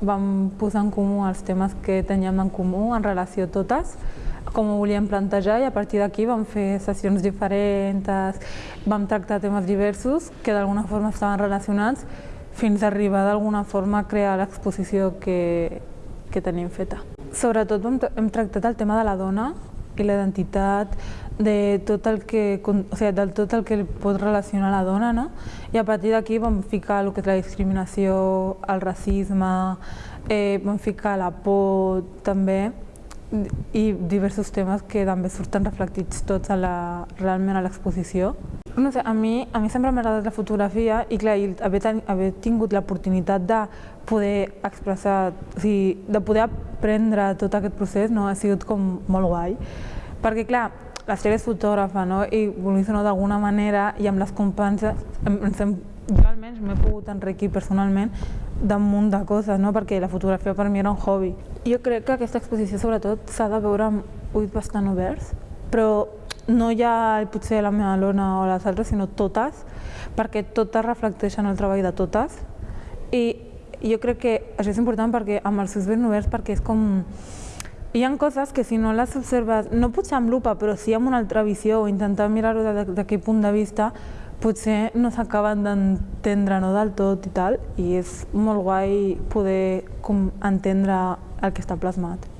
vam posar en comú els temes que teníem en comú en relació a totes, com ho volíem plantejar i a partir d'aquí vam fer sessions diferents, vam tractar temes diversos que d'alguna forma estaven relacionats fins a arribar d'alguna forma a crear l'exposició que, que tenim feta. Sobretot hem, hem tractat el tema de la dona i l'identitat, de tot el que, o sigui, del tot el que pot relacionar la dona, no? I a partir d'aquí vam ficar el que és la discriminació, el racisme, eh, vam ficar la por també, i diversos temes que també surten reflectits tots a la, realment a l'exposició. No sé, a mi, a mi sempre m'ha agradat la fotografia i clar, i haver, ten, haver tingut l'oportunitat de poder expressar, o sigui, de poder aprendre tot aquest procés no, ha sigut com molt guai. Perquè clar, la Esther és fotògrafa, no? i vulguis o no, d'alguna manera, i amb les companyes, jo almenys m'he pogut enriquir personalment d'un munt de coses, no? perquè la fotografia per mi era un hobby. Jo crec que aquesta exposició sobretot s'ha de veure amb ulls bastant oberts, però no ja potser la meva lona o les altres, sinó totes, perquè totes reflecteixen el treball de totes. I jo crec que això és important perquè amb els ulls ben oberts perquè és com hi ha coses que si no les observes, no potser amb lupa, però sí amb una altra visió o intentar mirar-ho d'aquell punt de vista, potser no s'acaben d'entendre no del tot i tal, i és molt guai poder com, entendre el que està plasmat.